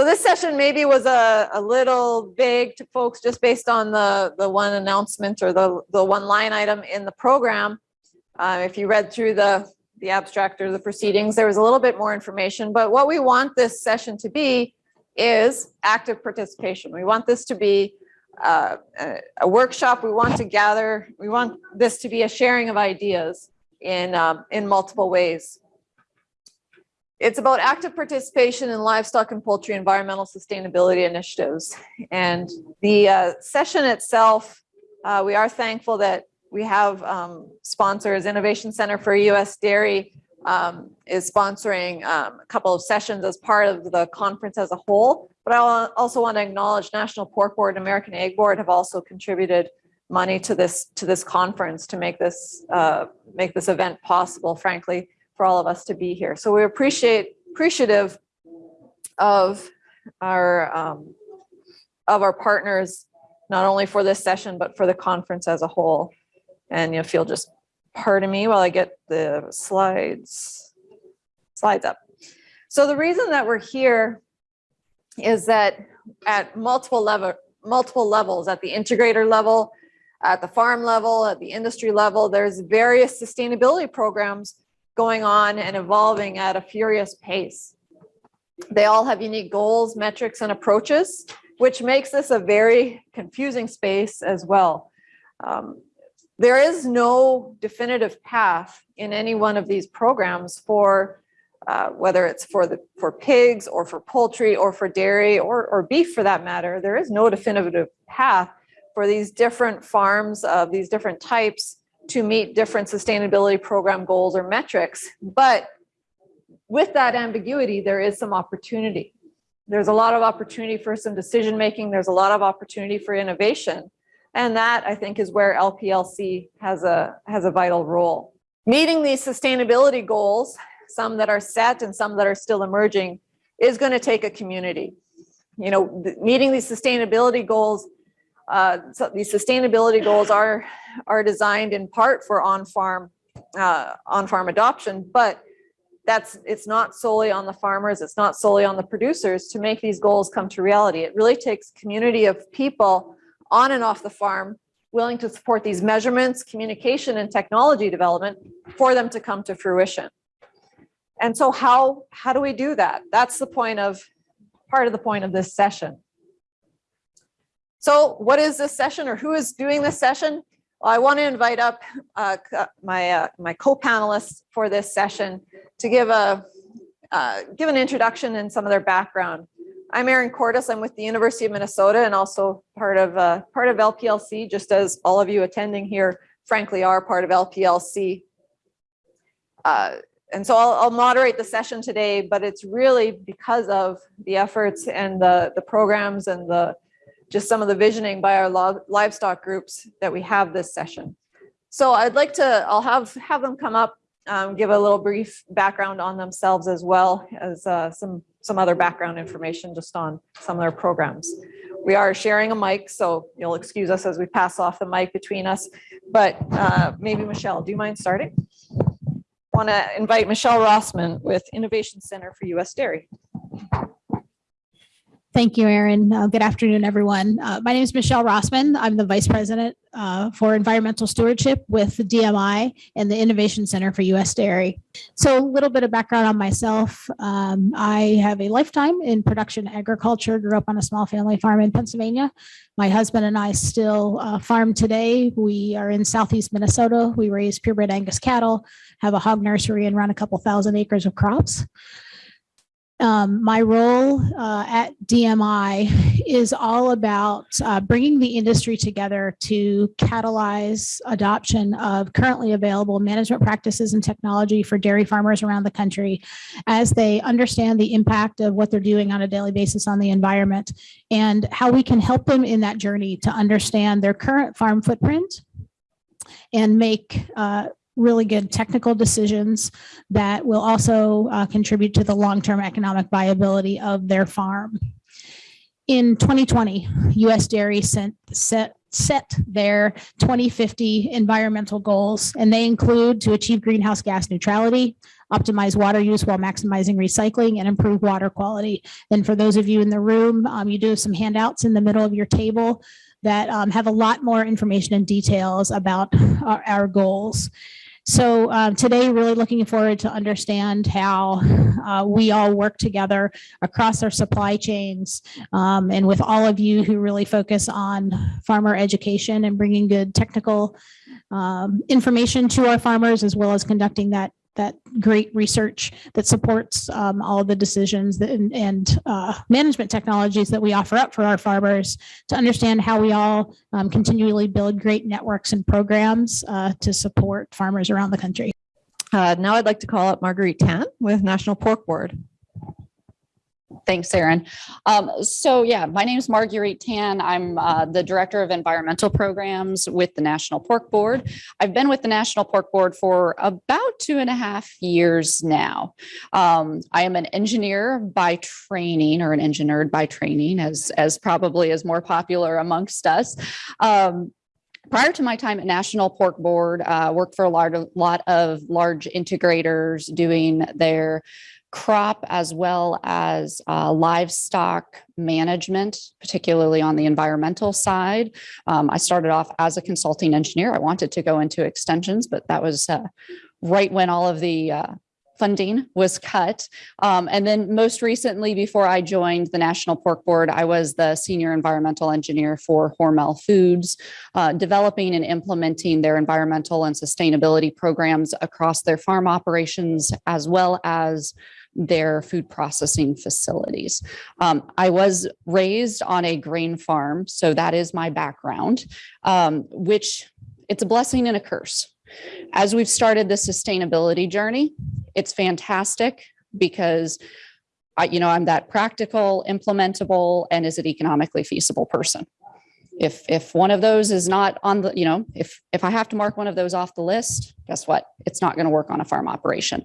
So this session maybe was a, a little vague to folks just based on the, the one announcement or the, the one line item in the program. Uh, if you read through the, the abstract or the proceedings, there was a little bit more information, but what we want this session to be is active participation. We want this to be uh, a, a workshop. We want to gather, we want this to be a sharing of ideas in, um, in multiple ways. It's about active participation in livestock and poultry environmental sustainability initiatives. And the uh, session itself, uh, we are thankful that we have um, sponsors, Innovation Center for US Dairy um, is sponsoring um, a couple of sessions as part of the conference as a whole. But I also want to acknowledge National Pork Board and American Egg Board have also contributed money to this to this conference to make this uh, make this event possible, frankly for all of us to be here. So we appreciate appreciative of our um, of our partners, not only for this session, but for the conference as a whole. And if you'll just pardon me while I get the slides, slides up. So the reason that we're here is that at multiple level, multiple levels, at the integrator level, at the farm level, at the industry level, there's various sustainability programs going on and evolving at a furious pace. They all have unique goals, metrics, and approaches, which makes this a very confusing space as well. Um, there is no definitive path in any one of these programs for uh, whether it's for the for pigs or for poultry or for dairy or, or beef for that matter, there is no definitive path for these different farms of these different types to meet different sustainability program goals or metrics. But with that ambiguity, there is some opportunity. There's a lot of opportunity for some decision making. There's a lot of opportunity for innovation. And that I think is where LPLC has a, has a vital role. Meeting these sustainability goals, some that are set and some that are still emerging, is going to take a community. You know, meeting these sustainability goals uh, so these sustainability goals are are designed in part for on-farm uh, on-farm adoption, but that's it's not solely on the farmers, it's not solely on the producers to make these goals come to reality. It really takes community of people on and off the farm willing to support these measurements, communication, and technology development for them to come to fruition. And so how, how do we do that? That's the point of, part of the point of this session. So what is this session or who is doing this session? Well, I want to invite up uh, my, uh, my co-panelists for this session to give a uh, give an introduction and some of their background. I'm Erin Cortus. I'm with the University of Minnesota and also part of uh, part of LPLC, just as all of you attending here, frankly, are part of LPLC. Uh, and so I'll, I'll, moderate the session today, but it's really because of the efforts and the, the programs and the just some of the visioning by our livestock groups that we have this session. So I'd like to, I'll have, have them come up, um, give a little brief background on themselves as well as uh, some, some other background information just on some of their programs. We are sharing a mic, so you'll excuse us as we pass off the mic between us. But uh, maybe Michelle, do you mind starting? Want to invite Michelle Rossman with Innovation Center for U.S. Dairy. Thank you, Erin. Uh, good afternoon, everyone. Uh, my name is Michelle Rossman. I'm the Vice President uh, for Environmental Stewardship with the DMI and the Innovation Center for U.S. Dairy. So a little bit of background on myself. Um, I have a lifetime in production agriculture, grew up on a small family farm in Pennsylvania. My husband and I still uh, farm today. We are in Southeast Minnesota. We raise purebred Angus cattle, have a hog nursery and run a couple thousand acres of crops. Um, my role uh, at DMI is all about uh, bringing the industry together to catalyze adoption of currently available management practices and technology for dairy farmers around the country as they understand the impact of what they're doing on a daily basis on the environment and how we can help them in that journey to understand their current farm footprint and make uh, really good technical decisions that will also uh, contribute to the long-term economic viability of their farm. In 2020, U.S. Dairy sent, set set their 2050 environmental goals, and they include to achieve greenhouse gas neutrality, optimize water use while maximizing recycling, and improve water quality. And for those of you in the room, um, you do have some handouts in the middle of your table that um, have a lot more information and details about our, our goals. So um, today, really looking forward to understand how uh, we all work together across our supply chains um, and with all of you who really focus on farmer education and bringing good technical um, information to our farmers as well as conducting that that great research that supports um, all the decisions that, and, and uh, management technologies that we offer up for our farmers to understand how we all um, continually build great networks and programs uh, to support farmers around the country. Uh, Now I'd like to call up Marguerite Tan with National Pork Board. Thanks, Erin. Um, so yeah, my name is Marguerite Tan. I'm uh, the Director of Environmental Programs with the National Pork Board. I've been with the National Pork Board for about two and a half years now. Um, I am an engineer by training or an engineered by training as, as probably is more popular amongst us. Um, Prior to my time at National Pork Board, uh, worked for a lot, lot of large integrators doing their crop as well as uh, livestock management, particularly on the environmental side. Um, I started off as a consulting engineer. I wanted to go into extensions, but that was uh, right when all of the uh, funding was cut. Um, and then most recently, before I joined the National Pork Board, I was the senior environmental engineer for Hormel Foods, uh, developing and implementing their environmental and sustainability programs across their farm operations, as well as their food processing facilities. Um, I was raised on a grain farm, so that is my background, um, which it's a blessing and a curse. As we've started the sustainability journey, it's fantastic because I, you know, I'm that practical, implementable, and is it economically feasible person. If if one of those is not on the, you know, if if I have to mark one of those off the list, guess what? It's not going to work on a farm operation.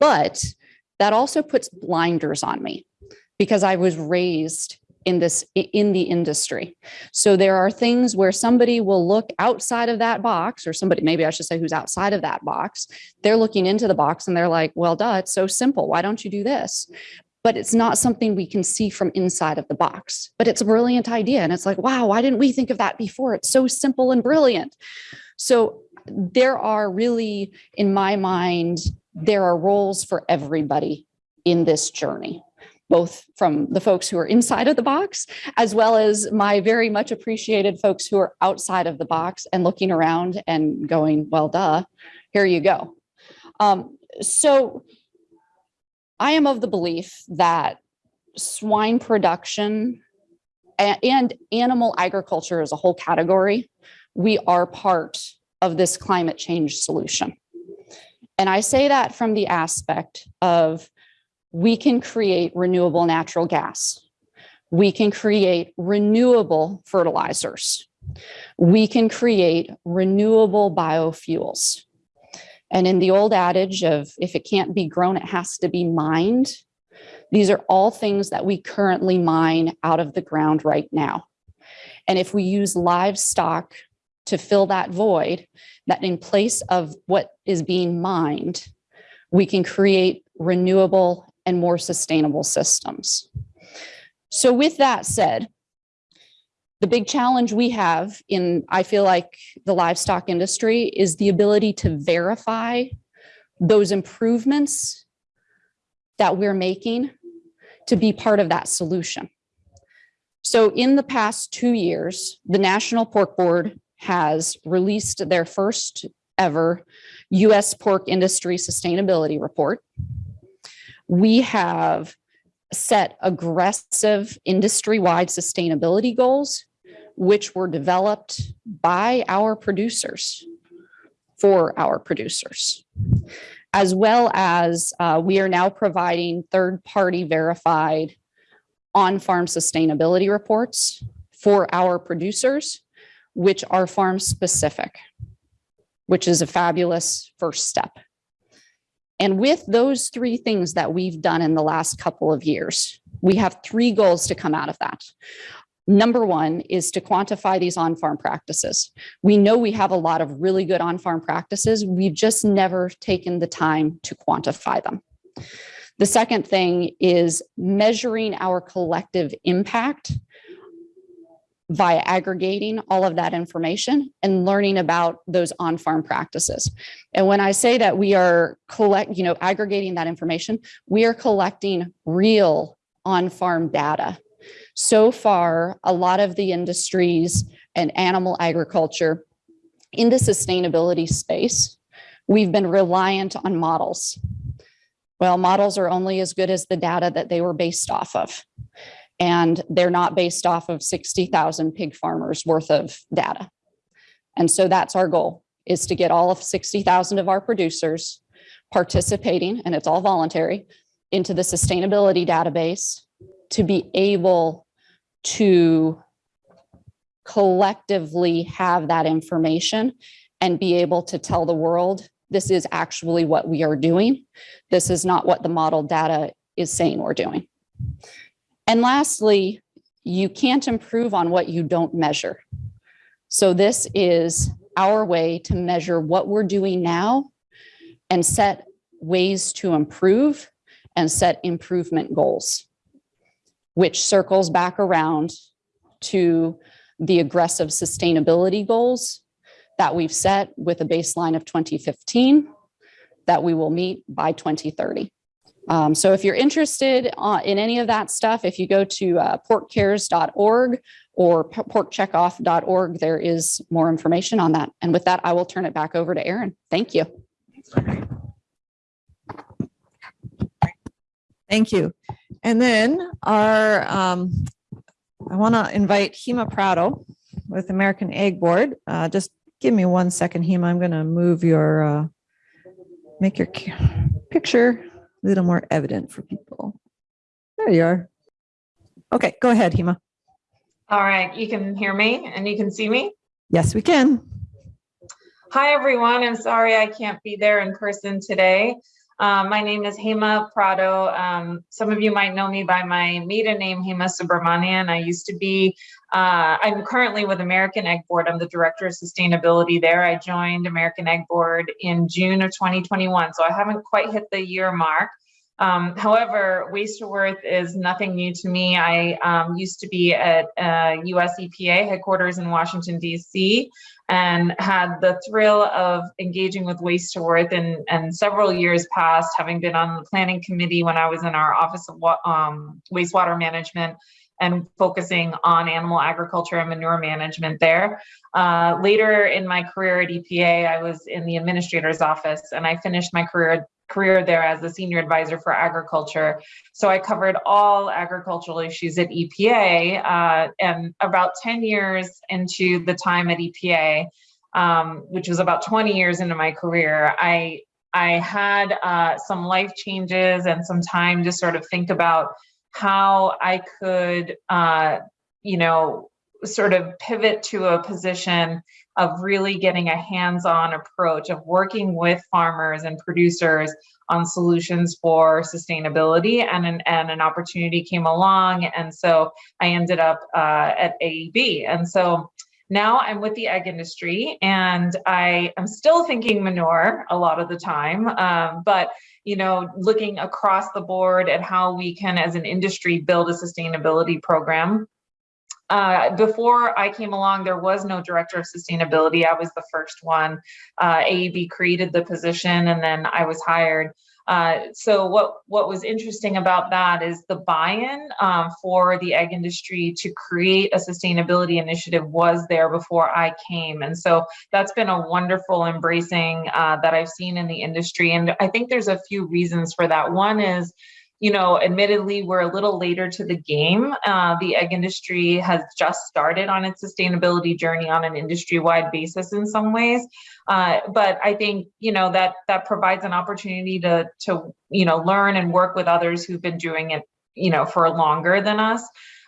But that also puts blinders on me because I was raised in this in the industry. So there are things where somebody will look outside of that box or somebody maybe I should say who's outside of that box. They're looking into the box and they're like, "Well, duh, it's so simple. Why don't you do this?" But it's not something we can see from inside of the box. But it's a brilliant idea and it's like, "Wow, why didn't we think of that before? It's so simple and brilliant." So there are really in my mind there are roles for everybody in this journey both from the folks who are inside of the box, as well as my very much appreciated folks who are outside of the box and looking around and going, well, duh, here you go. Um, so I am of the belief that swine production and animal agriculture as a whole category, we are part of this climate change solution. And I say that from the aspect of we can create renewable natural gas. We can create renewable fertilizers. We can create renewable biofuels. And in the old adage of if it can't be grown, it has to be mined. These are all things that we currently mine out of the ground right now. And if we use livestock to fill that void, that in place of what is being mined, we can create renewable and more sustainable systems. So with that said, the big challenge we have in, I feel like the livestock industry is the ability to verify those improvements that we're making to be part of that solution. So in the past two years, the National Pork Board has released their first ever US pork industry sustainability report we have set aggressive industry-wide sustainability goals, which were developed by our producers for our producers. As well as uh, we are now providing third-party verified on-farm sustainability reports for our producers, which are farm specific, which is a fabulous first step. And with those three things that we've done in the last couple of years, we have three goals to come out of that. Number one is to quantify these on-farm practices. We know we have a lot of really good on-farm practices. We've just never taken the time to quantify them. The second thing is measuring our collective impact via aggregating all of that information and learning about those on-farm practices. And when I say that we are collect, you know, aggregating that information, we are collecting real on-farm data. So far, a lot of the industries and animal agriculture in the sustainability space, we've been reliant on models. Well, models are only as good as the data that they were based off of. And they're not based off of 60,000 pig farmers worth of data. And so that's our goal is to get all of 60,000 of our producers participating, and it's all voluntary, into the sustainability database to be able to collectively have that information and be able to tell the world, this is actually what we are doing. This is not what the model data is saying we're doing. And lastly, you can't improve on what you don't measure. So this is our way to measure what we're doing now and set ways to improve and set improvement goals, which circles back around to the aggressive sustainability goals that we've set with a baseline of 2015 that we will meet by 2030. Um, so if you're interested uh, in any of that stuff, if you go to uh, porkcares.org or porkcheckoff.org, there is more information on that. And with that, I will turn it back over to Erin. Thank you. Thank you. And then our, um, I want to invite Hema Prado with American Egg Board. Uh, just give me one second, Hema. I'm going to move your, uh, make your picture a little more evident for people. There you are. Okay, go ahead, Hema. All right, you can hear me and you can see me? Yes, we can. Hi, everyone. I'm sorry I can't be there in person today. Um, my name is Hema Prado. Um, some of you might know me by my maiden name, Hema Subramanian. I used to be, uh, I'm currently with American Egg Board. I'm the Director of Sustainability there. I joined American Egg Board in June of 2021, so I haven't quite hit the year mark. Um, however, waste to worth is nothing new to me. I um, used to be at uh, US EPA headquarters in Washington, DC, and had the thrill of engaging with waste to worth in, and several years past, having been on the planning committee when I was in our office of um, wastewater management and focusing on animal agriculture and manure management there. Uh, later in my career at EPA, I was in the administrator's office and I finished my career career there as the senior advisor for agriculture. So I covered all agricultural issues at EPA. Uh, and about 10 years into the time at EPA, um, which was about 20 years into my career, I I had uh, some life changes and some time to sort of think about how I could, uh, you know, sort of pivot to a position of really getting a hands-on approach of working with farmers and producers on solutions for sustainability and an, and an opportunity came along and so I ended up uh, at AEB and so now I'm with the egg industry and I am still thinking manure a lot of the time um, but you know looking across the board at how we can as an industry build a sustainability program uh, before I came along, there was no director of sustainability. I was the first one. Uh, AEB created the position and then I was hired. Uh, so what, what was interesting about that is the buy-in um, for the egg industry to create a sustainability initiative was there before I came. And so that's been a wonderful embracing uh, that I've seen in the industry. And I think there's a few reasons for that. One is you know, admittedly, we're a little later to the game. Uh, the egg industry has just started on its sustainability journey on an industry-wide basis in some ways. Uh, but I think, you know, that that provides an opportunity to, to, you know, learn and work with others who've been doing it, you know, for longer than us.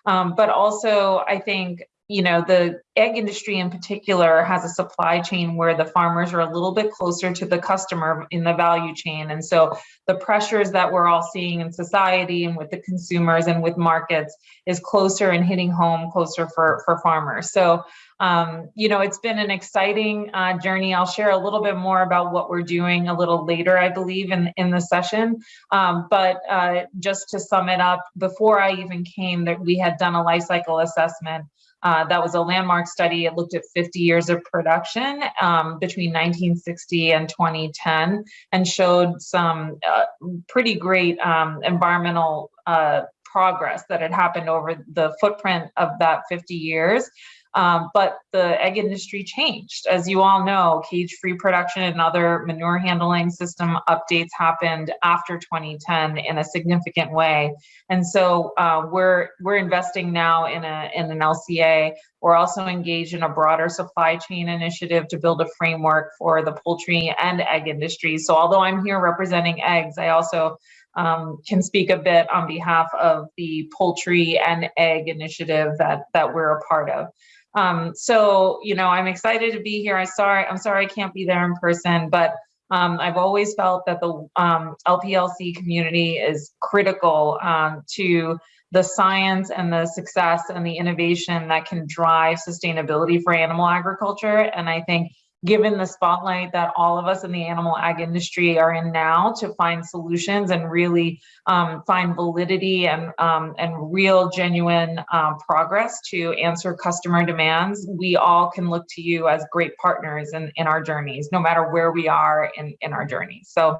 Um, but also, I think you know, the egg industry in particular has a supply chain where the farmers are a little bit closer to the customer in the value chain. And so the pressures that we're all seeing in society and with the consumers and with markets is closer and hitting home closer for, for farmers. So, um, you know, it's been an exciting uh, journey. I'll share a little bit more about what we're doing a little later, I believe, in, in the session. Um, but uh, just to sum it up, before I even came, that we had done a life cycle assessment uh, that was a landmark study. It looked at 50 years of production um, between 1960 and 2010 and showed some uh, pretty great um, environmental uh, progress that had happened over the footprint of that 50 years. Um, but the egg industry changed. As you all know, cage-free production and other manure handling system updates happened after 2010 in a significant way. And so uh, we're we're investing now in a in an LCA. We're also engaged in a broader supply chain initiative to build a framework for the poultry and egg industry. So although I'm here representing eggs, I also um, can speak a bit on behalf of the poultry and egg initiative that that we're a part of. Um, so, you know, I'm excited to be here. I'm sorry, I'm sorry I can't be there in person, but um, I've always felt that the um, LPLC community is critical um, to the science and the success and the innovation that can drive sustainability for animal agriculture. And I think given the spotlight that all of us in the animal ag industry are in now to find solutions and really um, find validity and, um, and real genuine um, progress to answer customer demands, we all can look to you as great partners in, in our journeys, no matter where we are in, in our journey. So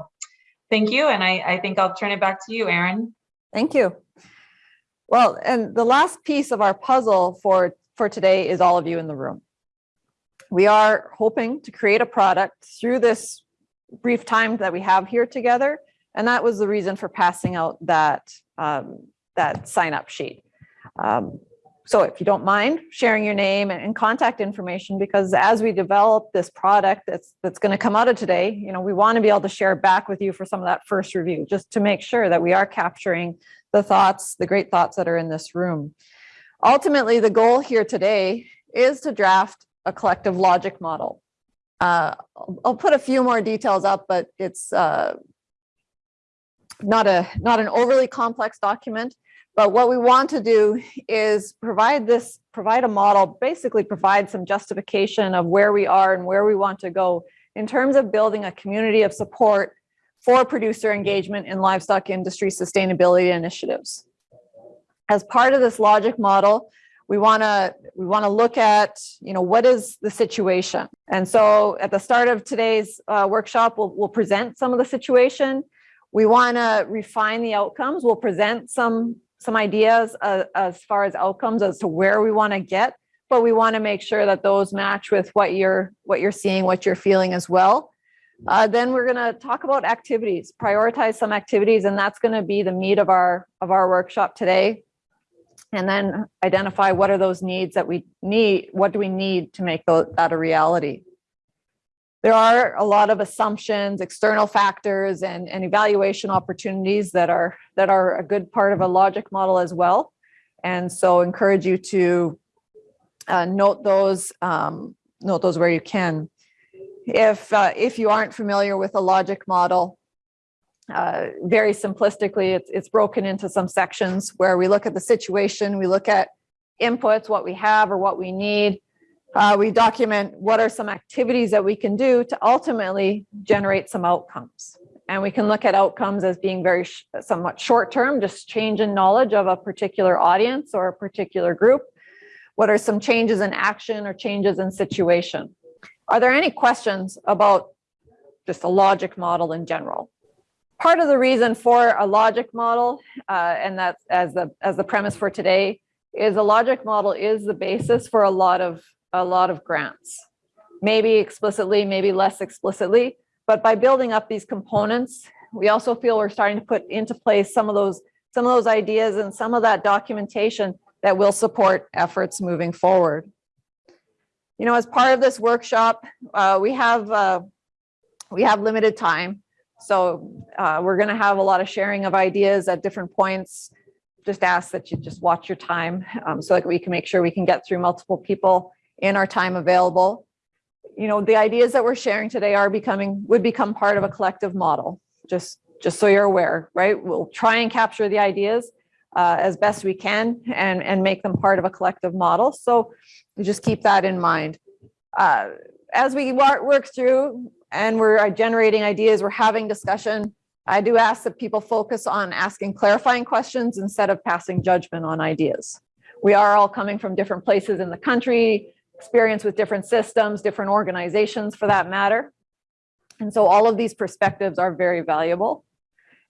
thank you. And I, I think I'll turn it back to you, Erin. Thank you. Well, and the last piece of our puzzle for, for today is all of you in the room. We are hoping to create a product through this brief time that we have here together. And that was the reason for passing out that, um, that sign up sheet. Um, so if you don't mind sharing your name and, contact information, because as we develop this product that's, that's going to come out of today, you know, we want to be able to share back with you for some of that first review, just to make sure that we are capturing the thoughts, the great thoughts that are in this room. Ultimately, the goal here today is to draft a collective logic model. Uh, I'll, put a few more details up, but it's uh, not a not an overly complex document. But what we want to do is provide this, provide a model, basically provide some justification of where we are and where we want to go in terms of building a community of support for producer engagement in livestock industry sustainability initiatives. As part of this logic model, we want to we want to look at you know what is the situation? And so at the start of today's uh, workshop we'll, we'll present some of the situation. We want to refine the outcomes. We'll present some some ideas uh, as far as outcomes as to where we want to get. But we want to make sure that those match with what you're what you're seeing what you're feeling as well. Uh, then we're going to talk about activities prioritize some activities and that's going to be the meat of our of our workshop today and then identify what are those needs that we need, what do we need to make that a reality. There are a lot of assumptions, external factors, and, and evaluation opportunities that are that are a good part of a logic model as well. And so encourage you to uh, note those, um, note those where you can. If, uh, if you aren't familiar with a logic model, uh, very simplistically, it's, it's broken into some sections where we look at the situation, we look at inputs, what we have or what we need. Uh, we document what are some activities that we can do to ultimately generate some outcomes. And we can look at outcomes as being very sh somewhat short term, just change in knowledge of a particular audience or a particular group. What are some changes in action or changes in situation? Are there any questions about just a logic model in general? Part of the reason for a logic model, uh, and that's as the as the premise for today, is a logic model is the basis for a lot of a lot of grants. Maybe explicitly, maybe less explicitly, but by building up these components, we also feel we're starting to put into place some of those some of those ideas and some of that documentation that will support efforts moving forward. You know, as part of this workshop, uh, we have uh, we have limited time. So uh, we're going to have a lot of sharing of ideas at different points just ask that you just watch your time um, so that we can make sure we can get through multiple people in our time available. You know, the ideas that we're sharing today are becoming, would become part of a collective model, just, just so you're aware, right? We'll try and capture the ideas uh, as best we can and, and make them part of a collective model. So just keep that in mind. Uh, As we work through and we're uh, generating ideas, we're having discussion, I do ask that people focus on asking clarifying questions instead of passing judgment on ideas. We are all coming from different places in the country, experience with different systems, different organizations for that matter. And so all of these perspectives are very valuable.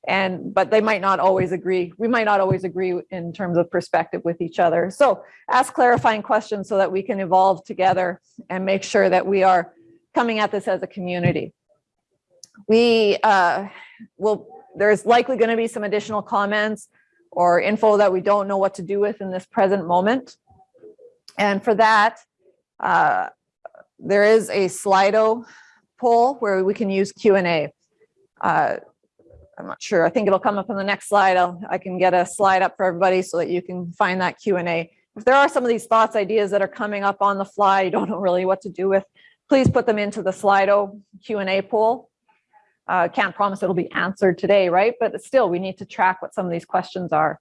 And, but they might not always agree. We might not always agree in terms of perspective with each other. So ask clarifying questions so that we can evolve together and make sure that we are coming at this as a community. We uh, will, there's likely going to be some additional comments or info that we don't know what to do with in this present moment. And for that, uh, there is a Slido poll where we can use Q and A. Uh, I'm not sure. I think it'll come up on the next slide. I'll, I can get a slide up for everybody so that you can find that Q and A. If there are some of these thoughts, ideas that are coming up on the fly, you don't know really what to do with, please put them into the Slido Q and A pool. Uh, can't promise it'll be answered today, right? But still, we need to track what some of these questions are.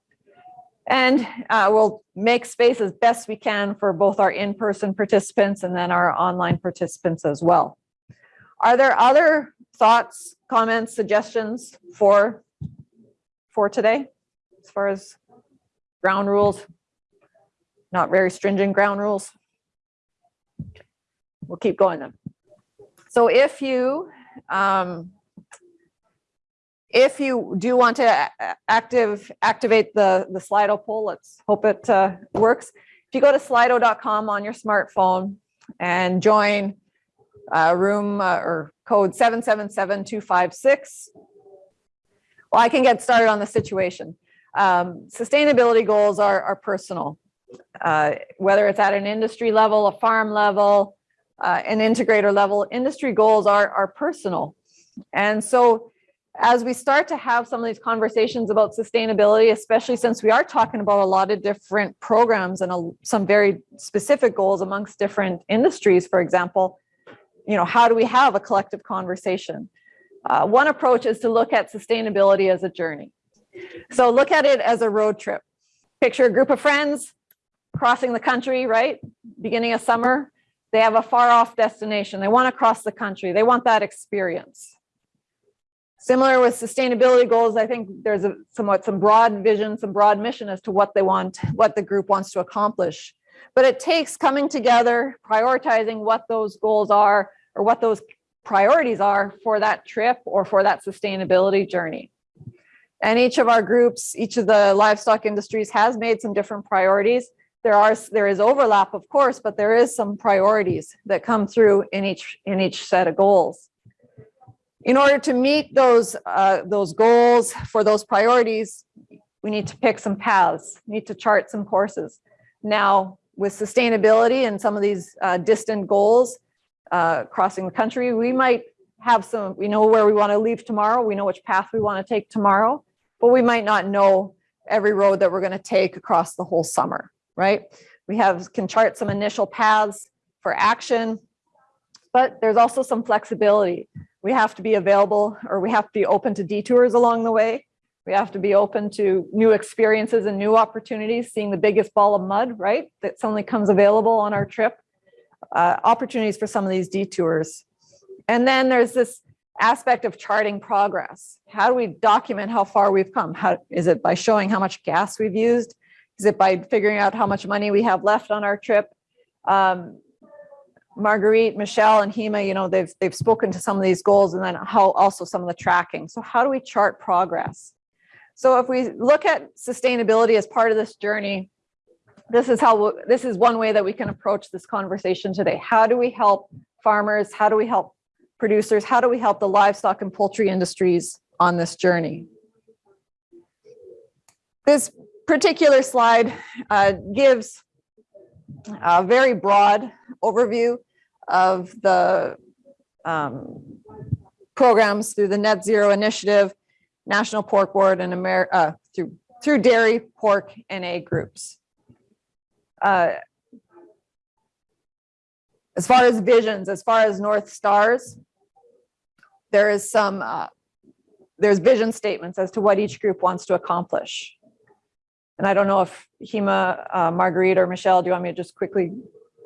And uh, we'll make space as best we can for both our in-person participants and then our online participants as well. Are there other thoughts, comments, suggestions for, for today? As far as ground rules? Not very stringent ground rules? We'll keep going then. So if you, um, if you do want to active, activate the, the Slido poll, let's hope it uh, works. If you go to slido.com on your smartphone and join uh, room uh, or code 777256. Well, I can get started on the situation. Um, Sustainability goals are, are personal. Uh, Whether it's at an industry level, a farm level, uh, an integrator level, industry goals are, are personal. And so as we start to have some of these conversations about sustainability, especially since we are talking about a lot of different programs and a- some very specific goals amongst different industries, for example, you know, how do we have a collective conversation? Uh, one approach is to look at sustainability as a journey. So look at it as a road trip. Picture a group of friends crossing the country, right? Beginning of summer, they have a far off destination. They want to cross the country. They want that experience. Similar with sustainability goals, I think there's a somewhat some broad vision, some broad mission as to what they want, what the group wants to accomplish. But it takes coming together, prioritizing what those goals are or what those priorities are for that trip or for that sustainability journey. And each of our groups, each of the livestock industries has made some different priorities. There are, there is overlap, of course, but there is some priorities that come through in each, in each set of goals. In order to meet those, uh, those goals for those priorities, we need to pick some paths, need to chart some courses. Now, with sustainability and some of these uh, distant goals uh, crossing the country, we might have some, we know where we want to leave tomorrow, we know which path we want to take tomorrow, but we might not know every road that we're going to take across the whole summer, right? We have, can chart some initial paths for action, but there's also some flexibility. We have to be available or we have to be open to detours along the way. We have to be open to new experiences and new opportunities, seeing the biggest ball of mud, right? That suddenly comes available on our trip. Uh, opportunities for some of these detours. And then there's this aspect of charting progress. How do we document how far we've come? How is it by showing how much gas we've used? Is it by figuring out how much money we have left on our trip? Um, Marguerite, Michelle, and Hema, you know, they've they've spoken to some of these goals and then how also some of the tracking. So how do we chart progress? So if we look at sustainability as part of this journey, this is how this is one way that we can approach this conversation today. How do we help farmers? How do we help producers? How do we help the livestock and poultry industries on this journey? This particular slide uh, gives a very broad overview of the um, programs through the Net Zero Initiative, National Pork Board and Amer, uh, through through dairy, pork, and egg groups. Uh, As far as visions, as far as North Stars, there is some, uh, there's vision statements as to what each group wants to accomplish. And I don't know if Hema, uh, Marguerite, or Michelle, do you want me to just quickly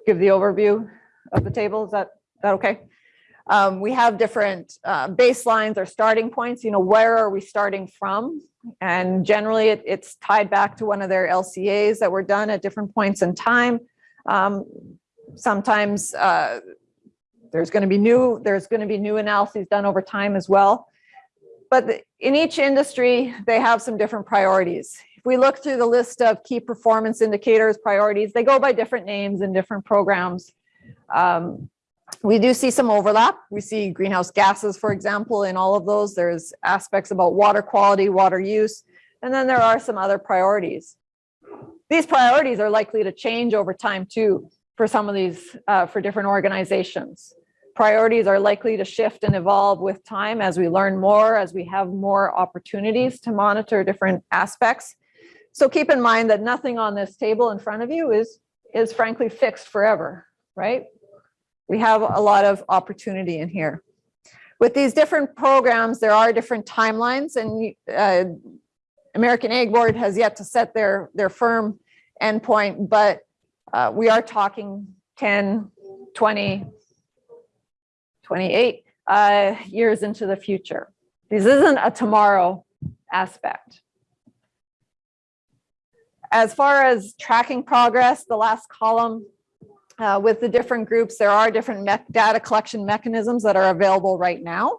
give the overview of the table? Is that, that okay? Um, we have different uh, baselines or starting points, you know, where are we starting from? And generally it, it's tied back to one of their LCAs that were done at different points in time. Um, sometimes uh, there's going to be new, there's going to be new analyses done over time as well. But in each industry, they have some different priorities. If we look through the list of key performance indicators, priorities, they go by different names in different programs. Um, we do see some overlap. We see greenhouse gases, for example, in all of those. There's aspects about water quality, water use, and then there are some other priorities. These priorities are likely to change over time too, for some of these, uh, for different organizations. Priorities are likely to shift and evolve with time as we learn more, as we have more opportunities to monitor different aspects. So keep in mind that nothing on this table in front of you is, is frankly fixed forever, right? We have a lot of opportunity in here. With these different programs, there are different timelines and uh, American Egg Board has yet to set their, their firm endpoint, but uh, we are talking 10, 20, 28 uh, years into the future. This isn't a tomorrow aspect. As far as tracking progress, the last column uh, with the different groups, there are different data collection mechanisms that are available right now.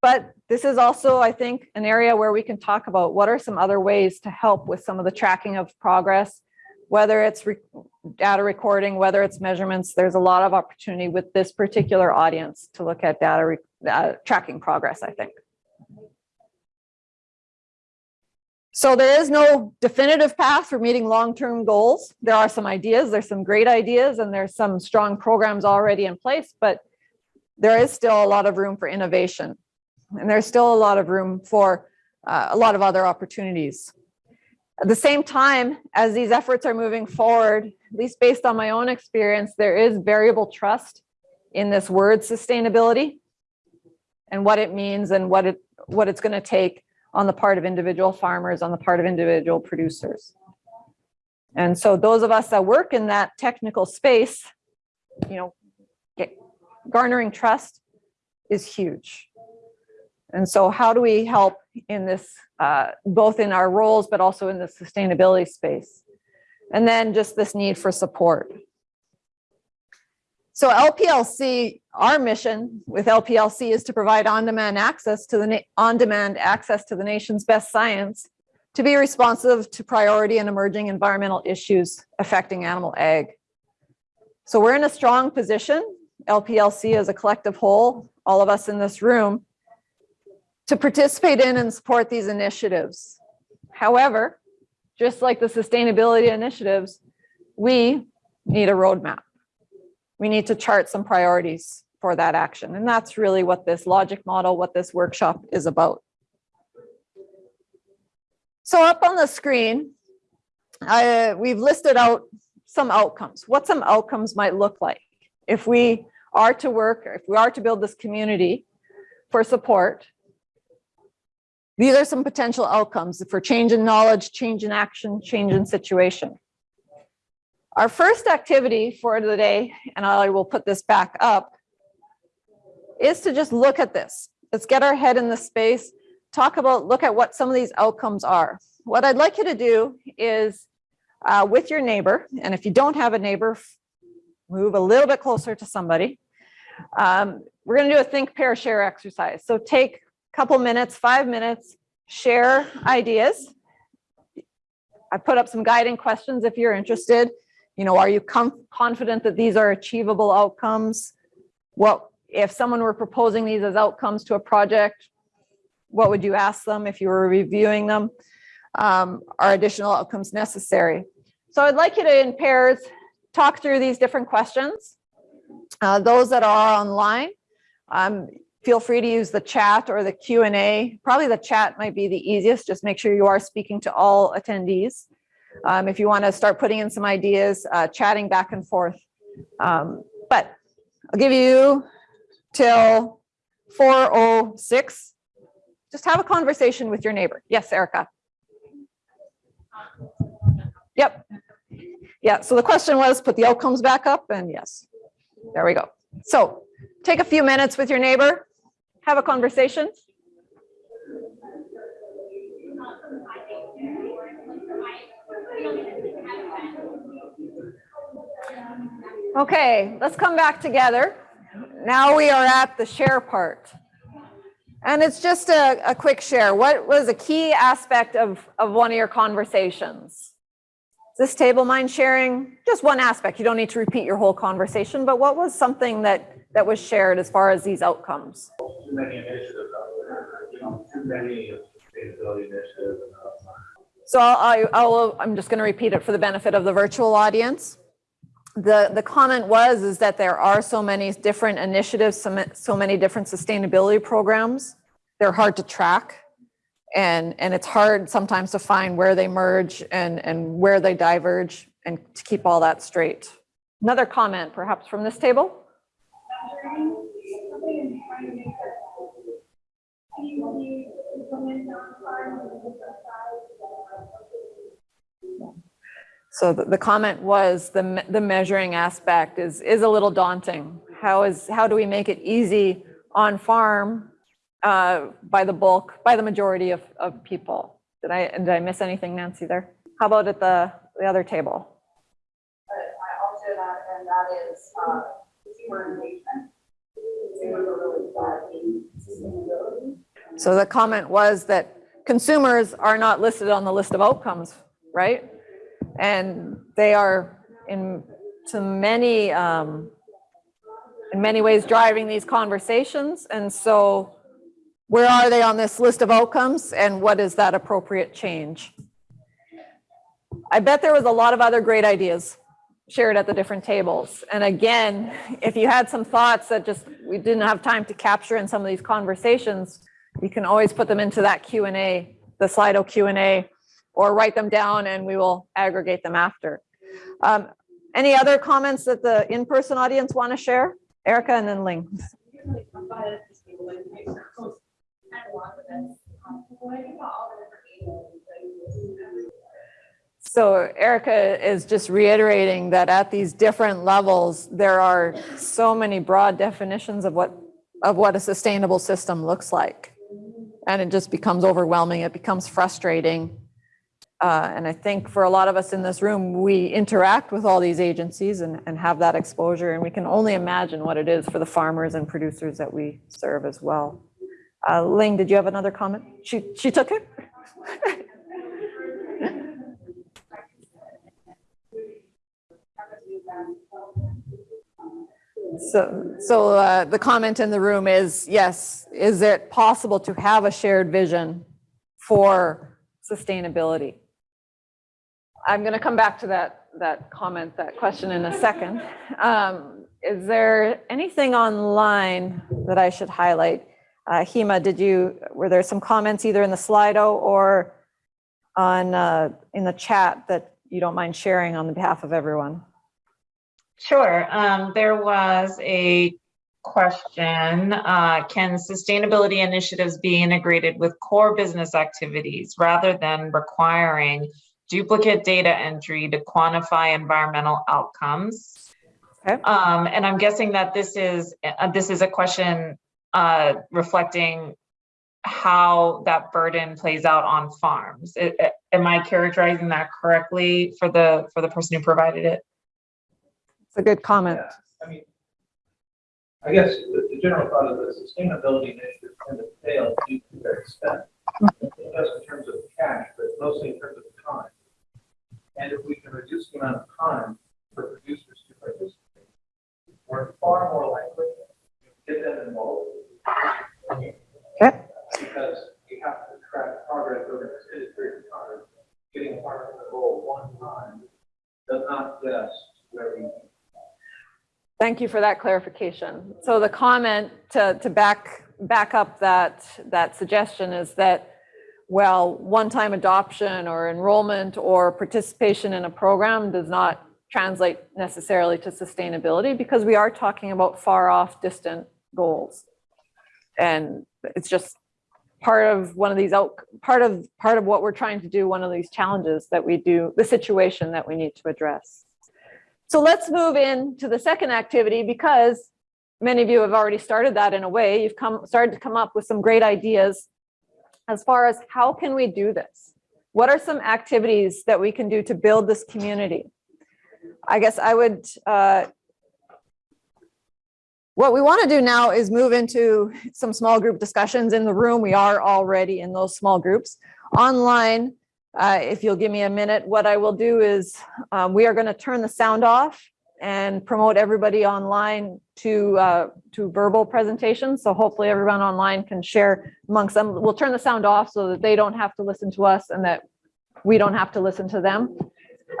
But this is also, I think, an area where we can talk about what are some other ways to help with some of the tracking of progress, whether it's re data recording, whether it's measurements, there's a lot of opportunity with this particular audience to look at data uh, tracking progress, I think. So there is no definitive path for meeting long-term goals. There are some ideas, there's some great ideas, and there's some strong programs already in place, but there is still a lot of room for innovation. And there's still a lot of room for uh, a lot of other opportunities. At the same time, as these efforts are moving forward, at least based on my own experience, there is variable trust in this word sustainability and what it means and what it what it's going to take on the part of individual farmers, on the part of individual producers. And so those of us that work in that technical space, you know, get, garnering trust is huge. And so how do we help in this, uh, both in our roles, but also in the sustainability space? And then just this need for support. So LPLC, our mission with LPLC is to provide on-demand access to the on-demand access to the nation's best science to be responsive to priority and emerging environmental issues affecting animal ag. So we're in a strong position, LPLC as a collective whole, all of us in this room, to participate in and support these initiatives. However, just like the sustainability initiatives, we need a roadmap. We need to chart some priorities for that action. And that's really what this logic model, what this workshop is about. So up on the screen, uh, we've listed out some outcomes, what some outcomes might look like if we are to work, if we are to build this community for support. These are some potential outcomes for change in knowledge, change in action, change in situation. Our first activity for the day, and I will put this back up, is to just look at this. Let's get our head in the space, talk about, look at what some of these outcomes are. What I'd like you to do is uh, with your neighbor, and if you don't have a neighbor, move a little bit closer to somebody. Um, we're gonna do a think, pair, share exercise. So take a couple minutes, five minutes, share ideas. I put up some guiding questions if you're interested. You know, are you confident that these are achievable outcomes? What if someone were proposing these as outcomes to a project? What would you ask them if you were reviewing them? Um, are additional outcomes necessary? So I'd like you to, in pairs, talk through these different questions. Uh, those that are online, um, feel free to use the chat or the Q and A. Probably the chat might be the easiest. Just make sure you are speaking to all attendees. Um, if you want to start putting in some ideas, uh, chatting back and forth. Um, but I'll give you till 406. Just have a conversation with your neighbor. Yes, Erica. Yep. Yeah, so the question was put the outcomes back up and yes, there we go. So take a few minutes with your neighbor, have a conversation. Okay, let's come back together. Now we are at the share part. And it's just a, a quick share. What was a key aspect of, of one of your conversations? This table mind sharing, just one aspect. You don't need to repeat your whole conversation, but what was something that, that was shared as far as these outcomes? too many initiatives out there, you know, too many sustainability initiatives. and, So I, I'll, I'm just going to repeat it for the benefit of the virtual audience. The, the comment was, is that there are so many different initiatives, so so many different sustainability programs. They're hard to track. And, and it's hard sometimes to find where they merge and, and where they diverge and to keep all that straight. Another comment perhaps from this table? So the, the comment was the, the measuring aspect is, is a little daunting. How is, how do we make it easy on farm uh, by the bulk, by the majority of, of people? Did I, did I miss anything, Nancy, there? How about at the, the other table? I also that, and that is, uh, consumer engagement. Consumers are really driving sustainability. So the comment was that consumers are not listed on the list of outcomes, right? And they are in, to many, um, in many ways driving these conversations. And so where are they on this list of outcomes and what is that appropriate change? I bet there was a lot of other great ideas shared at the different tables. And again, if you had some thoughts that just we didn't have time to capture in some of these conversations, you can always put them into that Q and A, the Slido Q and A, or write them down and we will aggregate them after. Um, Any other comments that the in-person audience want to share? Erica and then Ling. So Erica is just reiterating that at these different levels, there are so many broad definitions of what, of what a sustainable system looks like. And it just becomes overwhelming. It becomes frustrating. Uh, and I think for a lot of us in this room, we interact with all these agencies and, and have that exposure. And we can only imagine what it is for the farmers and producers that we serve as well. Uh, Ling, did you have another comment? She, she took it? So, so uh, the comment in the room is, yes, is it possible to have a shared vision for sustainability? I'm going to come back to that, that comment, that question in a second. Um, Is there anything online that I should highlight? Uh, Hema, did you, were there some comments either in the Slido or on, uh, in the chat that you don't mind sharing on the behalf of everyone? Sure. Um, there was a question, uh, can sustainability initiatives be integrated with core business activities rather than requiring duplicate data entry to quantify environmental outcomes? Okay. Um, and I'm guessing that this is, uh, this is a question, uh, reflecting how that burden plays out on farms. I- I- Am I characterizing that correctly for the, for the person who provided it? It's a good comment. Yeah, I mean, I guess the, the general thought of the sustainability initiatives tend to fail due to their expense. Just in terms of cash, but mostly in terms of time. And if we can reduce the amount of time for producers to participate, we're far more likely to get them involved. Okay. Because we have to track progress over an extended period of time. Getting farmers involved one time does not get us where we need. Thank you for that clarification. So the comment to, to back, back up that, that suggestion is that, well, one-time adoption or enrollment or participation in a program does not translate necessarily to sustainability because we are talking about far off distant goals. And it's just part of one of these out, part of, part of what we're trying to do, one of these challenges that we do, the situation that we need to address. So let's move into the second activity because many of you have already started that in a way. You've come, started to come up with some great ideas as far as how can we do this? What are some activities that we can do to build this community? I guess I would, uh, what we want to do now is move into some small group discussions in the room. We are already in those small groups. Online, uh, if you'll give me a minute, what I will do is um, we are going to turn the sound off and promote everybody online to uh, to verbal presentations. So hopefully everyone online can share amongst them. We'll turn the sound off so that they don't have to listen to us and that we don't have to listen to them.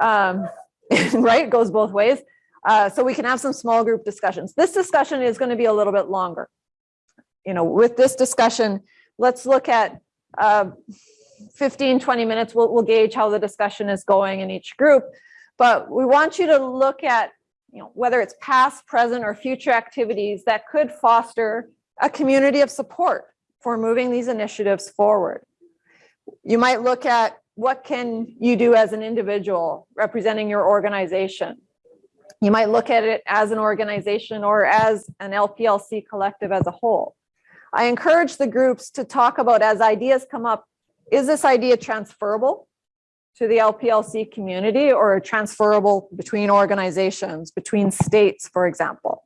Um, right, it goes both ways. Uh, so we can have some small group discussions. This discussion is going to be a little bit longer. You know, with this discussion, let's look at uh, 15, 20 minutes. We'll, we'll gauge how the discussion is going in each group. But we want you to look at, you know, whether it's past, present, or future activities that could foster a community of support for moving these initiatives forward. You might look at what can you do as an individual representing your organization you might look at it as an organization or as an LPLC collective as a whole. I encourage the groups to talk about as ideas come up, is this idea transferable to the LPLC community or transferable between organizations, between states, for example?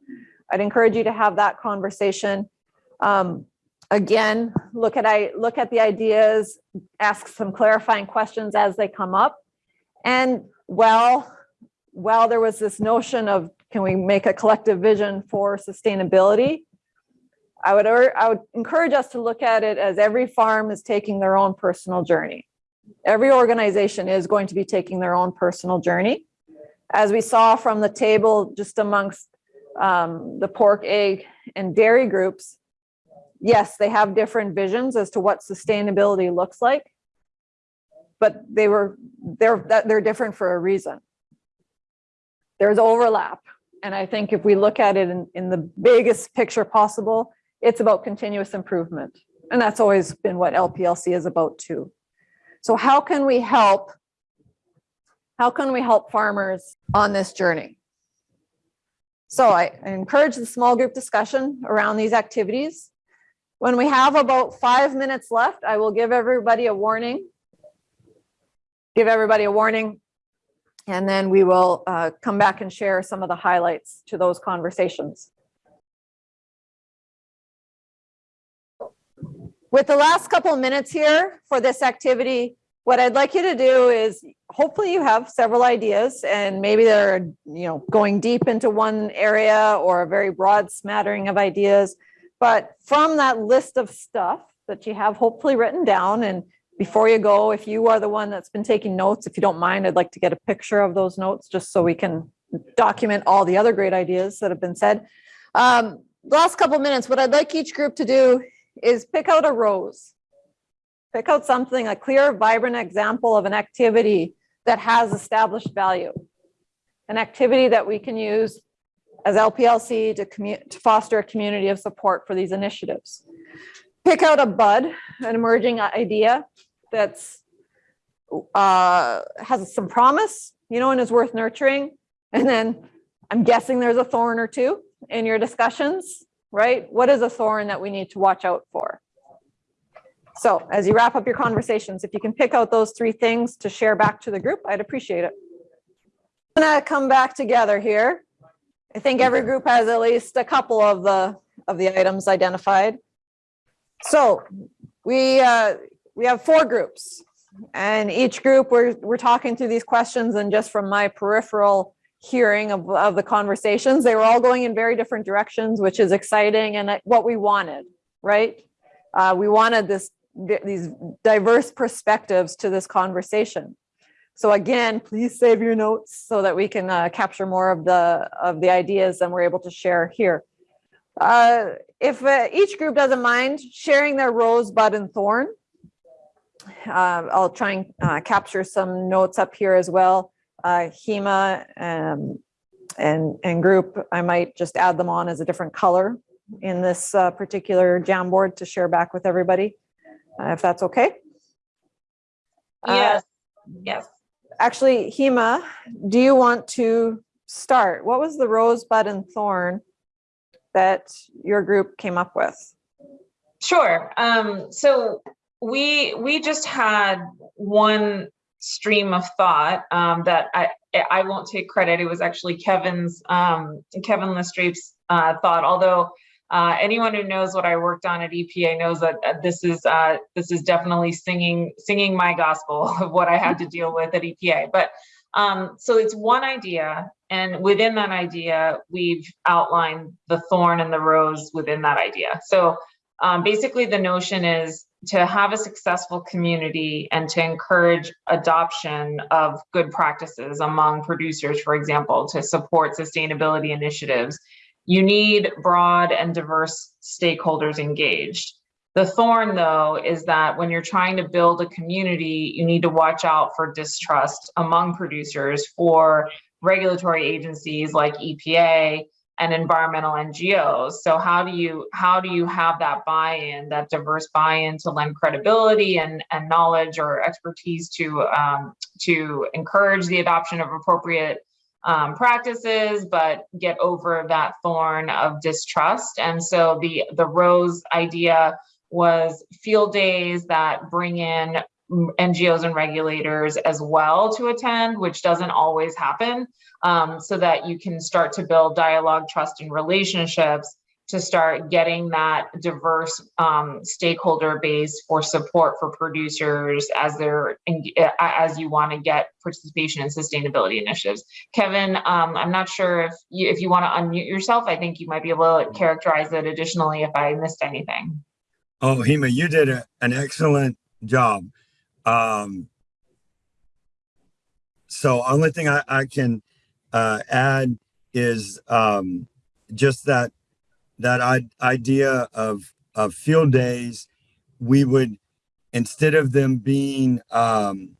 I'd encourage you to have that conversation. Um, again, look at I look at the ideas, ask some clarifying questions as they come up. And well, while there was this notion of can we make a collective vision for sustainability, I would, I would encourage us to look at it as every farm is taking their own personal journey. Every organization is going to be taking their own personal journey. As we saw from the table just amongst um, the pork, egg, and dairy groups, yes, they have different visions as to what sustainability looks like, but they were they're they're different for a reason there's overlap. And I think if we look at it in, in the biggest picture possible, it's about continuous improvement. And that's always been what LPLC is about too. So how can we help? How can we help farmers on this journey? So I, I encourage the small group discussion around these activities. When we have about five minutes left, I will give everybody a warning. Give everybody a warning and then we will uh, come back and share some of the highlights to those conversations. With the last couple of minutes here for this activity, what I'd like you to do is hopefully you have several ideas and maybe they're you know going deep into one area or a very broad smattering of ideas. But from that list of stuff that you have hopefully written down and before you go, if you are the one that's been taking notes, if you don't mind, I'd like to get a picture of those notes just so we can document all the other great ideas that have been said. Um, last couple minutes, what I'd like each group to do is pick out a rose. Pick out something, a clear, vibrant example of an activity that has established value. An activity that we can use as LPLC to, to foster a community of support for these initiatives. Pick out a bud, an emerging idea that's uh, has some promise, you know, and is worth nurturing. And then I'm guessing there's a thorn or two in your discussions, right? What is a thorn that we need to watch out for? So as you wrap up your conversations, if you can pick out those three things to share back to the group, I'd appreciate it. I'm gonna come back together here. I think every group has at least a couple of the of the items identified. So we uh, we have four groups and each group we're, we're talking through these questions and just from my peripheral hearing of, of the conversations, they were all going in very different directions, which is exciting and what we wanted, right? Uh, we wanted this these diverse perspectives to this conversation. So again, please save your notes so that we can uh, capture more of the of the ideas and we're able to share here. Uh, if uh, each group doesn't mind sharing their rose, bud, and thorn. Uh, I'll try and uh, capture some notes up here as well. Uh, HEMA um, and, and group, I might just add them on as a different color in this uh, particular Jamboard to share back with everybody, uh, if that's okay. Uh, Yes, yes. Actually, Hema, do you want to start? What was the rosebud and thorn that your group came up with? Sure. Um, so we we just had one stream of thought um, that I I won't take credit. It was actually Kevin's um, Kevin Lestrape's uh, thought. Although uh, anyone who knows what I worked on at EPA knows that uh, this is uh, this is definitely singing singing my gospel of what I had to deal with at EPA. But um, so it's one idea, and within that idea, we've outlined the thorn and the rose within that idea. So um, basically, the notion is to have a successful community and to encourage adoption of good practices among producers, for example, to support sustainability initiatives. You need broad and diverse stakeholders engaged. The thorn, though, is that when you're trying to build a community, you need to watch out for distrust among producers for regulatory agencies like EPA and environmental NGOs. So how do you how do you have that buy-in, that diverse buy-in to lend credibility and, and knowledge or expertise to um, to encourage the adoption of appropriate um, practices, but get over that thorn of distrust. And so the the rose idea was field days that bring in NGOs and regulators as well to attend, which doesn't always happen, um, so that you can start to build dialogue, trust, and relationships to start getting that diverse um, stakeholder base for support for producers as they're as you want to get participation in sustainability initiatives. Kevin, um, I'm not sure if you if you want to unmute yourself. I think you might be able to characterize it additionally if I missed anything. Oh, Hema, you did a, an excellent job. Um, so only thing I, I can uh, add is um, just that that I, idea of of field days. We would instead of them being um,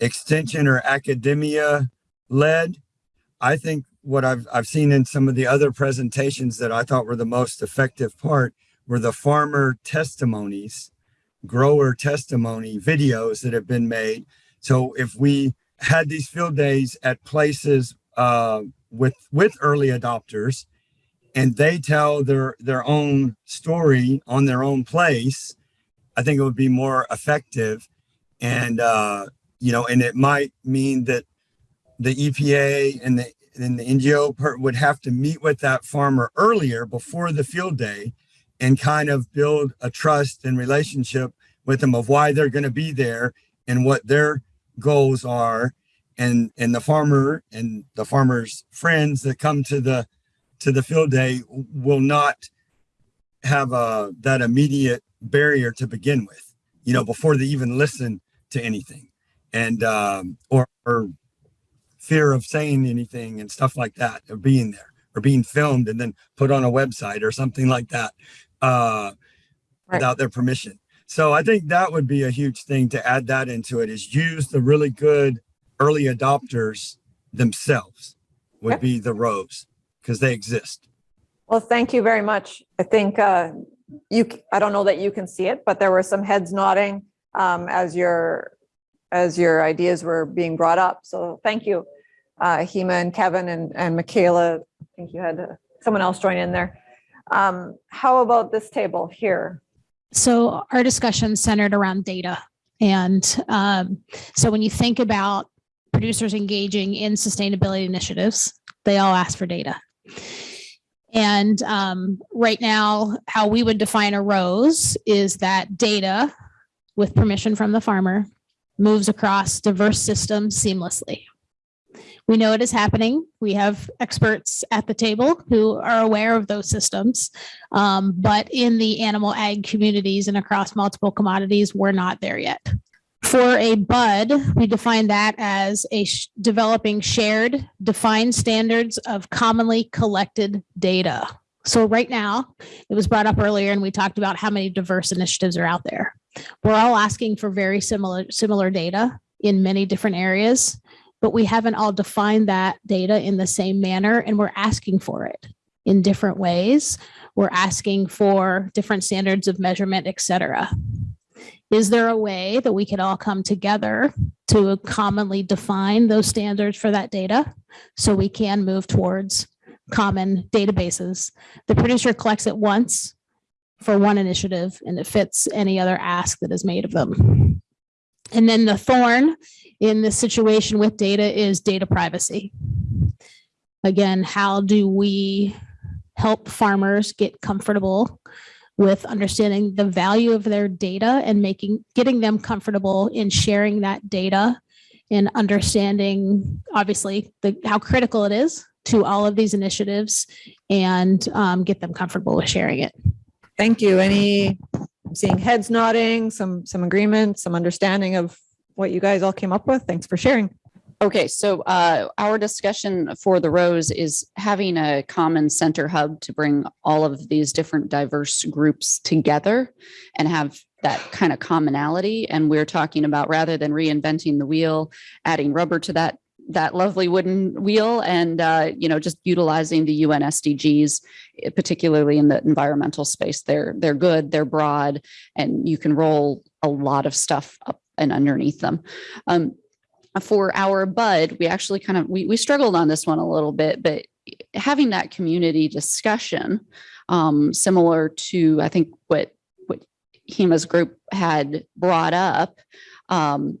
extension or academia led, I think what I've I've seen in some of the other presentations that I thought were the most effective part were the farmer testimonies grower testimony videos that have been made. So if we had these field days at places uh, with with early adopters, and they tell their their own story on their own place, I think it would be more effective. And uh, you know, and it might mean that the EPA and the and the NGO would have to meet with that farmer earlier before the field day and kind of build a trust and relationship with them of why they're going to be there and what their goals are and and the farmer and the farmer's friends that come to the to the field day will not have a that immediate barrier to begin with you know before they even listen to anything and um or, or fear of saying anything and stuff like that or being there or being filmed and then put on a website or something like that uh, Right. without their permission. So I think that would be a huge thing to add that into it is use the really good early adopters themselves would Okay. be the rose because they exist. Well, thank you very much. I think uh, you, I don't know that you can see it, but there were some heads nodding um, as your, as your ideas were being brought up. So thank you, uh, Hema and Kevin and, and Michaela. I think you had uh, someone else join in there. Um, How about this table here? So our discussion centered around data. And um, so when you think about producers engaging in sustainability initiatives, they all ask for data. And um, right now, how we would define a rose is that data with permission from the farmer moves across diverse systems seamlessly. We know it is happening. We have experts at the table who are aware of those systems. Um, but in the animal ag communities and across multiple commodities, we're not there yet. For a bud, we define that as a sh- developing shared, defined standards of commonly collected data. So right now, it was brought up earlier and we talked about how many diverse initiatives are out there. We're all asking for very similar, similar data in many different areas, but we haven't all defined that data in the same manner and we're asking for it in different ways. We're asking for different standards of measurement, et cetera. Is there a way that we could all come together to commonly define those standards for that data? So we can move towards common databases. The producer collects it once for one initiative and it fits any other ask that is made of them. And then the thorn in this situation with data is data privacy. Again, how do we help farmers get comfortable with understanding the value of their data and making, getting them comfortable in sharing that data and understanding, obviously, the, how critical it is to all of these initiatives and um, get them comfortable with sharing it. Thank you. Any, I'm seeing heads nodding, some, some agreement, some understanding of what you guys all came up with. Thanks for sharing. Okay, so uh, our discussion for the Rose is having a common center hub to bring all of these different diverse groups together and have that kind of commonality. And we're talking about rather than reinventing the wheel, adding rubber to that that lovely wooden wheel and uh, you know just utilizing the UN SDGs, eh, particularly in the environmental space. They're they're good, they're broad, and you can roll a lot of stuff up and underneath them. Um, for our bud, we actually kind of we we struggled on this one a little bit, but having that community discussion, um, similar to I think what what HEMA's group had brought up. Um,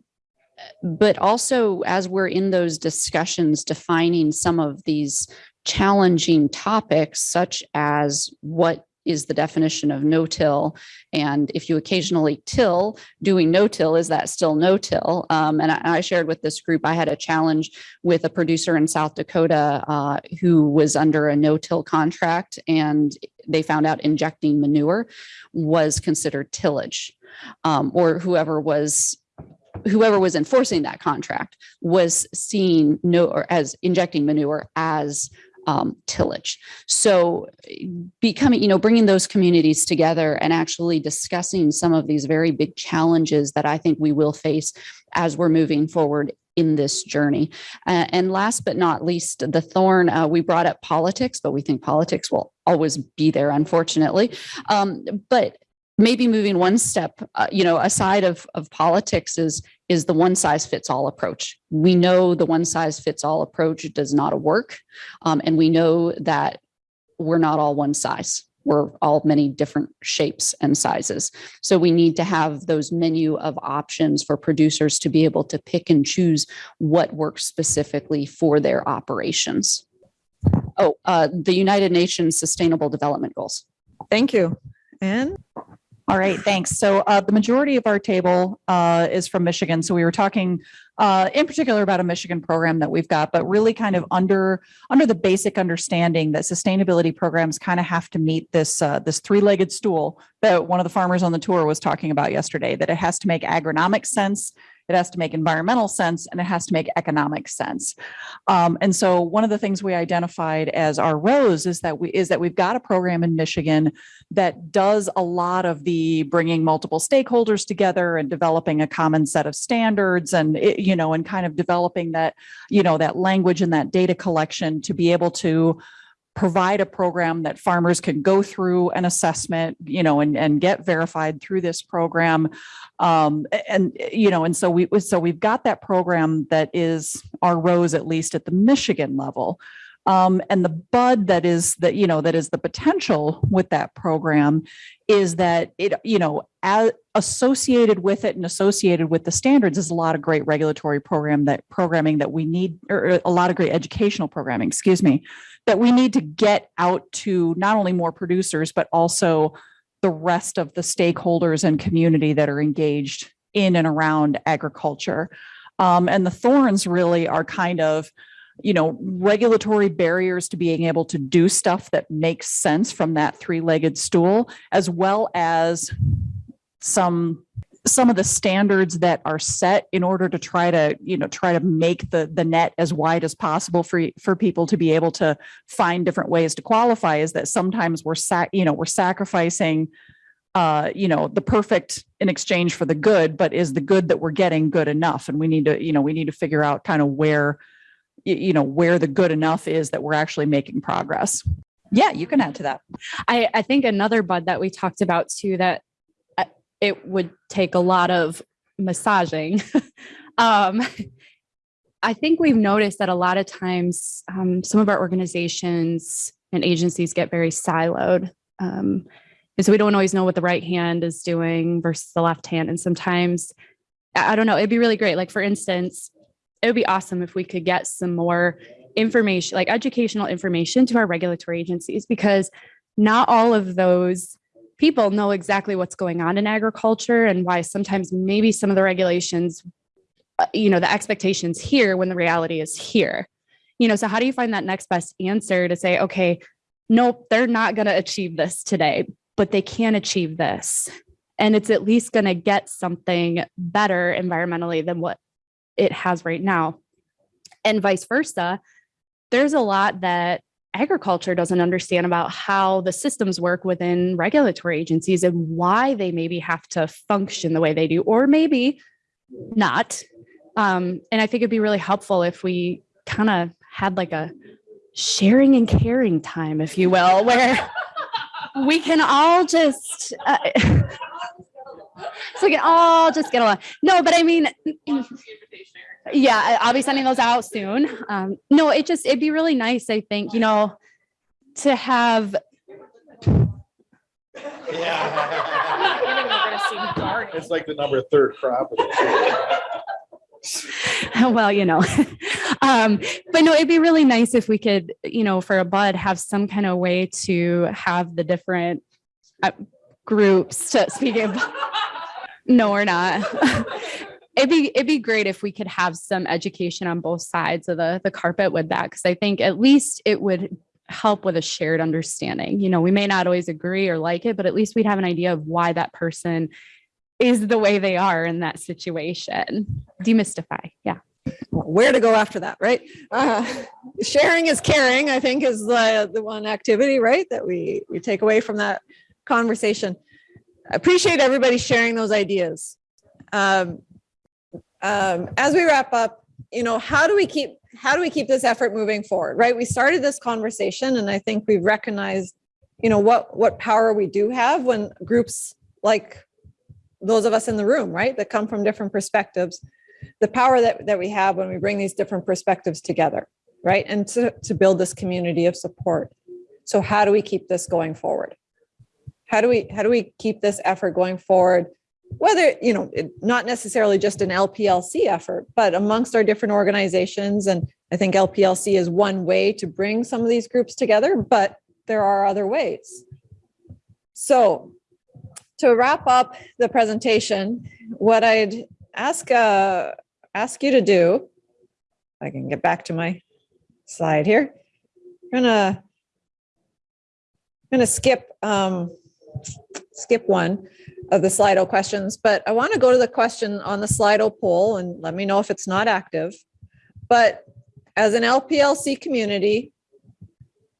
but also as we're in those discussions, defining some of these challenging topics, such as what is the definition of no-till? And if you occasionally till, doing no-till, is that still no-till? Um, and I, I shared with this group, I had a challenge with a producer in South Dakota uh, who was under a no-till contract and they found out injecting manure was considered tillage. Um, or whoever was whoever was enforcing that contract was seeing no or as injecting manure as um, tillage. So becoming, you know, bringing those communities together and actually discussing some of these very big challenges that I think we will face as we're moving forward in this journey. Uh, and last but not least, the thorn, uh, we brought up politics, but we think politics will always be there, unfortunately. Um, but maybe moving one step, uh, you know, aside of, of politics is, is the one size fits all approach. We know the one size fits all approach does not work. Um, and we know that we're not all one size. We're all many different shapes and sizes. So we need to have those menu of options for producers to be able to pick and choose what works specifically for their operations. Oh, uh, the United Nations Sustainable Development Goals. Thank you. And All right, thanks. So uh, the majority of our table uh, is from Michigan. So we were talking uh, in particular about a Michigan program that we've got, but really kind of under under the basic understanding that sustainability programs kind of have to meet this uh, this three-legged stool that one of the farmers on the tour was talking about yesterday. That it has to make agronomic sense, it has to make environmental sense, and it has to make economic sense. Um, and so one of the things we identified as our rose is that we is that we've got a program in Michigan that does a lot of the bringing multiple stakeholders together and developing a common set of standards and it- you know and kind of developing that you know that language and that data collection to be able to provide a program that farmers can go through an assessment you know and and get verified through this program. Um and you know and so we so we've got that program that is our rose at least at the michigan level um, and the bud that is that, you know, that is the potential with that program is that it, you know, as associated with it and associated with the standards is a lot of great regulatory program that programming that we need, or a lot of great educational programming, excuse me, that we need to get out to not only more producers, but also the rest of the stakeholders and community that are engaged in and around agriculture. Um, and the thorns really are kind of, you know, regulatory barriers to being able to do stuff that makes sense from that three-legged stool, as well as some some of the standards that are set in order to try to, you know, try to make the, the net as wide as possible for, for people to be able to find different ways to qualify is that sometimes we're sac, you know, we're sacrificing uh, you know, the perfect in exchange for the good, but is the good that we're getting good enough? And we need to, you know, we need to figure out kind of where, you know, where the good enough is that we're actually making progress. Yeah, you can add to that. I, I think another bud that we talked about too, that uh, it would take a lot of massaging. um, I think we've noticed that a lot of times um, some of our organizations and agencies get very siloed. Um, and so we don't always know what the right hand is doing versus the left hand. And sometimes, I I don't know, it'd be really great. Like, for instance, it would be awesome if we could get some more information, like educational information to our regulatory agencies, because not all of those people know exactly what's going on in agriculture and why sometimes maybe some of the regulations, uh, you know, the expectations here when the reality is here. You know, so how do you find that next best answer to say, okay, nope, they're not going to achieve this today, but they can achieve this. And it's at least going to get something better environmentally than what it has right now. And vice versa. There's a lot that agriculture doesn't understand about how the systems work within regulatory agencies and why they maybe have to function the way they do, or maybe not. Um, and I think it'd be really helpful if we kind of had like a sharing and caring time, if you will, where we can all just, uh, so we can all just get along. No, but I mean, yeah, I- I'll be sending those out soon. Um, no, it just, it'd be really nice, I think, you know, to have. Yeah. It's like the number third crop. well, you know, um, but no, it'd be really nice if we could, you know, for a bud, have some kind of way to have the different uh, groups to speak of. No, we're not. It'd be it'd be great if we could have some education on both sides of the the carpet with that, because I think at least it would help with a shared understanding. You know, we may not always agree or like it, but at least we'd have an idea of why that person is the way they are in that situation. Demystify. Yeah. where to go after that, right? Uh, sharing is caring, I think is the, the one activity, right? That we, we take away from that conversation. I Appreciate everybody sharing those ideas. Um, um, as we wrap up, you know, how do we keep, how do we keep this effort moving forward, right? We started this conversation and I think we've recognized, you know, what, what power we do have when groups like those of us in the room, right, that come from different perspectives, the power that, that we have when we bring these different perspectives together, right? And to, to build this community of support. So how do we keep this going forward? How do we, how do we keep this effort going forward? Whether, you know, it- not necessarily just an LPLC effort, but amongst our different organizations. And I think LPLC is one way to bring some of these groups together, but there are other ways. So to wrap up the presentation, what I'd ask, uh, ask you to do, I can get back to my slide here. I'm gonna, I'm gonna skip, um, skip one of the Slido questions, but I want to go to the question on the Slido poll and let me know if it's not active. But as an LPLC community,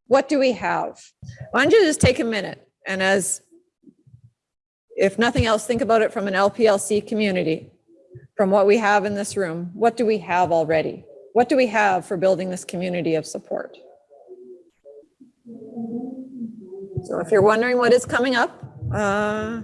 what do we have? Why don't you just take a minute and as if nothing else, think about it from an LPLC community, from what we have in this room. What do we have already? What do we have for building this community of support? So if you're wondering what is coming up, uh,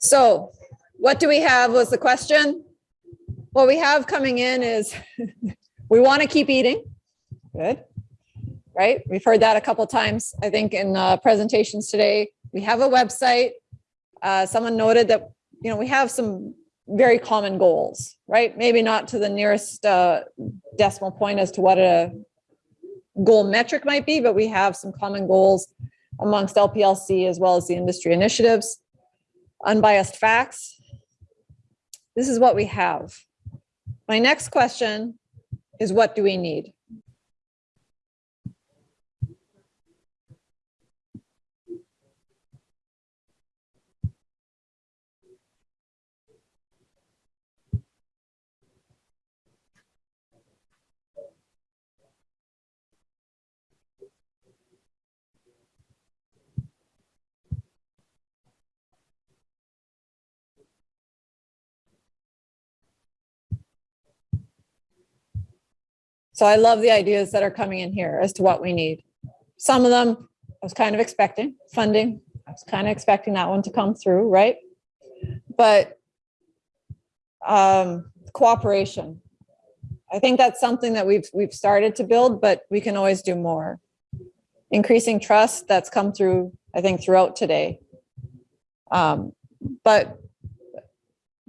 So what do we have was the question. What we have coming in is we want to keep eating. Good. Right? We've heard that a couple times, I think, in uh, presentations today. We have a website. Uh, Someone noted that, you know, we have some very common goals, right? Maybe not to the nearest uh, decimal point as to what a goal metric might be, but we have some common goals amongst LPLC as well as the industry initiatives. Unbiased facts. This is what we have. My next question is what do we need? So I love the ideas that are coming in here as to what we need. Some of them I was kind of expecting, funding, I was kind of expecting that one to come through, right? But um, cooperation. I think that's something that we've, we've started to build, but we can always do more. Increasing trust, that's come through, I think, throughout today. Um, But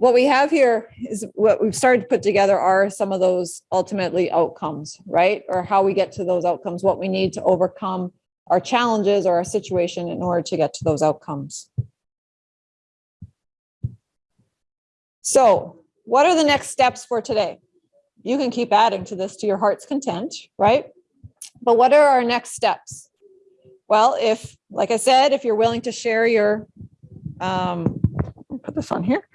what we have here is what we've started to put together are some of those ultimately outcomes, right? Or how we get to those outcomes, what we need to overcome our challenges or our situation in order to get to those outcomes. So what are the next steps for today? You can keep adding to this to your heart's content, right? But what are our next steps? Well, if, like I said, if you're willing to share your, um, put this on here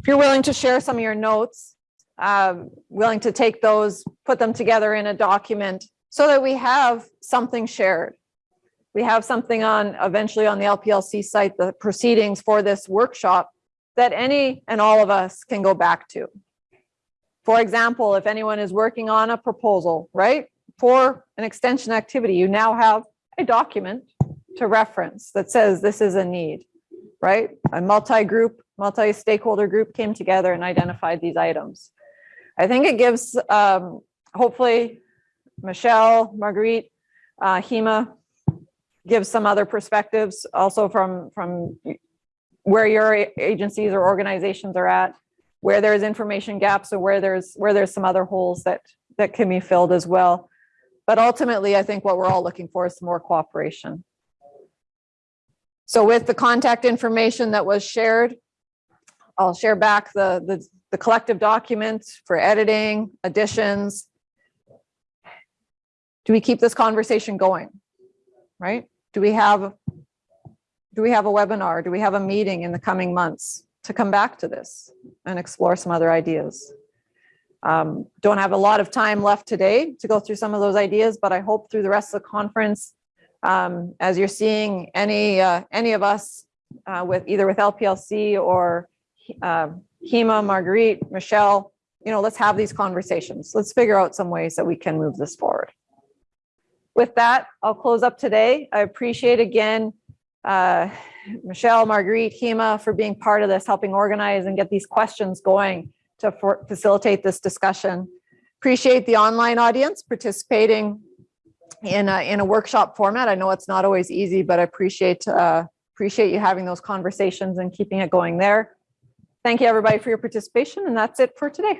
if you're willing to share some of your notes, um, willing to take those, put them together in a document so that we have something shared. We have something on, eventually on the LPLC site, the proceedings for this workshop that any and all of us can go back to. For example, if anyone is working on a proposal, right, for an extension activity, you now have a document to reference that says this is a need, right? A multi-group multi-stakeholder group came together and identified these items. I think it gives, um, hopefully, Michelle, Marguerite, uh, Hema, gives some other perspectives also from, from where your agencies or organizations are at, where there's information gaps or where there's, where there's some other holes that, that can be filled as well. But ultimately, I think what we're all looking for is more cooperation. So with the contact information that was shared, I'll share back the, the, the collective documents for editing, additions. Do we keep this conversation going? Right? Do we have, do we have a webinar? Do we have a meeting in the coming months to come back to this and explore some other ideas? Um, don't have a lot of time left today to go through some of those ideas, but I hope through the rest of the conference, um, as you're seeing any, uh, any of us uh, with either with LPLC or uh, Hema, Marguerite, Michelle, you know, let's have these conversations. Let's figure out some ways that we can move this forward. With that, I'll close up today. I appreciate again, uh, Michelle, Marguerite, Hema for being part of this, helping organize and get these questions going to facilitate this discussion. Appreciate the online audience participating in a, in a workshop format. I know it's not always easy, but I appreciate, uh, appreciate you having those conversations and keeping it going there. Thank you, everybody, for your participation, and that's it for today.